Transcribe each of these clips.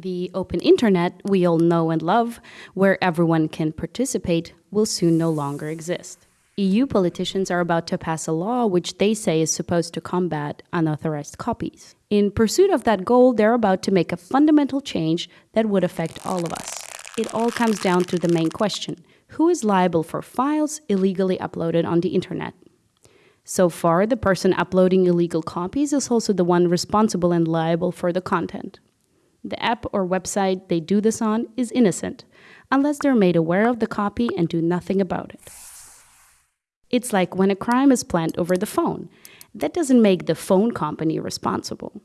The open internet we all know and love, where everyone can participate, will soon no longer exist. EU politicians are about to pass a law which they say is supposed to combat unauthorized copies. In pursuit of that goal, they're about to make a fundamental change that would affect all of us. It all comes down to the main question who is liable for files illegally uploaded on the internet? So far, the person uploading illegal copies is also the one responsible and liable for the content. The app or website they do this on is innocent, unless they're made aware of the copy and do nothing about it. It's like when a crime is planned over the phone. That doesn't make the phone company responsible.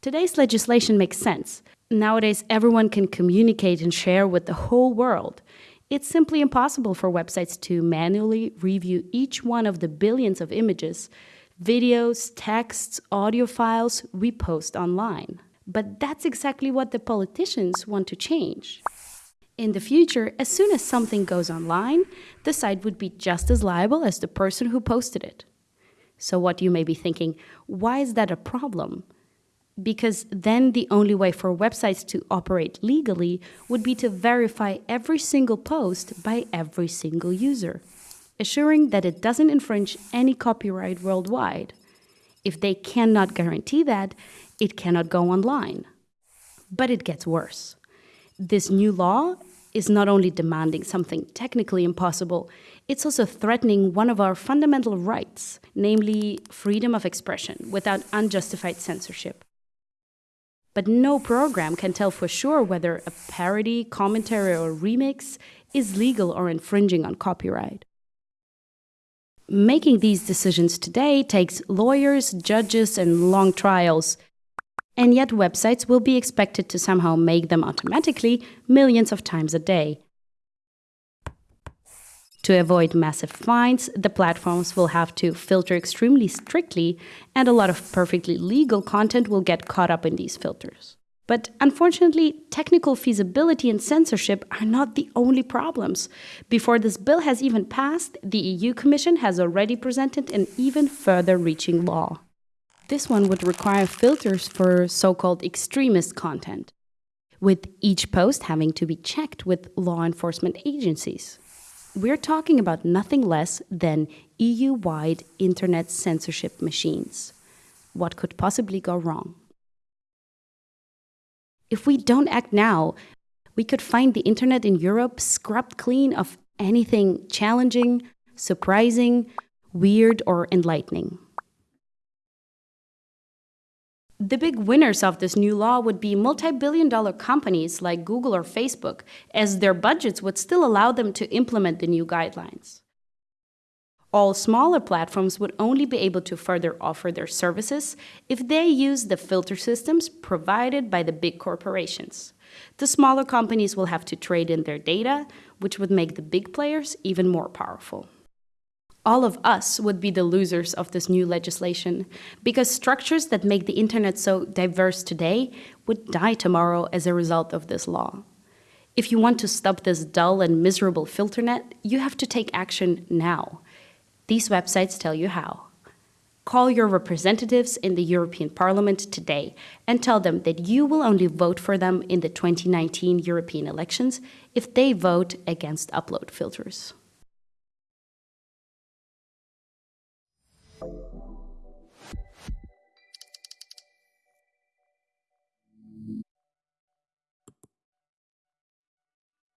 Today's legislation makes sense. Nowadays, everyone can communicate and share with the whole world. It's simply impossible for websites to manually review each one of the billions of images videos, texts, audio files we post online. But that's exactly what the politicians want to change. In the future, as soon as something goes online, the site would be just as liable as the person who posted it. So what you may be thinking, why is that a problem? Because then the only way for websites to operate legally would be to verify every single post by every single user assuring that it doesn't infringe any copyright worldwide. If they cannot guarantee that, it cannot go online. But it gets worse. This new law is not only demanding something technically impossible, it's also threatening one of our fundamental rights, namely freedom of expression without unjustified censorship. But no program can tell for sure whether a parody, commentary, or remix is legal or infringing on copyright making these decisions today takes lawyers, judges, and long trials. And yet, websites will be expected to somehow make them automatically millions of times a day. To avoid massive fines, the platforms will have to filter extremely strictly, and a lot of perfectly legal content will get caught up in these filters. But unfortunately, technical feasibility and censorship are not the only problems. Before this bill has even passed, the EU Commission has already presented an even further reaching law. This one would require filters for so-called extremist content, with each post having to be checked with law enforcement agencies. We're talking about nothing less than EU-wide internet censorship machines. What could possibly go wrong? If we don't act now, we could find the internet in Europe scrubbed clean of anything challenging, surprising, weird, or enlightening. The big winners of this new law would be multi-billion dollar companies like Google or Facebook, as their budgets would still allow them to implement the new guidelines. All smaller platforms would only be able to further offer their services if they use the filter systems provided by the big corporations. The smaller companies will have to trade in their data, which would make the big players even more powerful. All of us would be the losers of this new legislation, because structures that make the internet so diverse today would die tomorrow as a result of this law. If you want to stop this dull and miserable filter net, you have to take action now. These websites tell you how. Call your representatives in the European Parliament today and tell them that you will only vote for them in the 2019 European elections if they vote against upload filters.